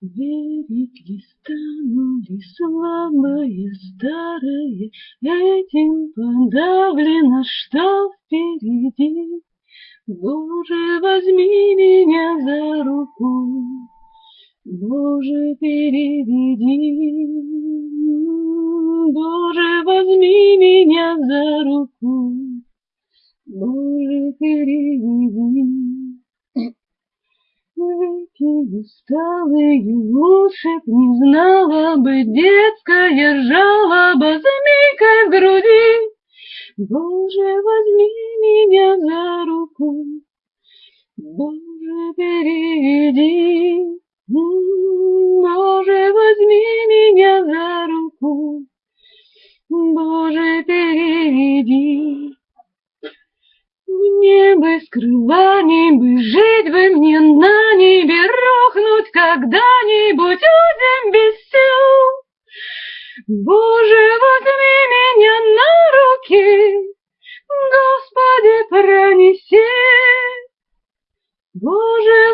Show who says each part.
Speaker 1: Верить ли стану ли слабые старые, Этим подавлено, что впереди. Боже, возьми меня за руку, Боже, переведи. Боже, возьми меня за руку, Боже, переведи. Эти усталые уши не знала бы детская жалоба змейкой в груди. Боже, возьми меня за руку, Боже, переведи. Боже, возьми меня за руку, Боже, переведи. Мне бы скрываний бы жить бы мне на когда-нибудь узем без сил. Боже, возьми меня на руки, Господи, пронеси. Боже,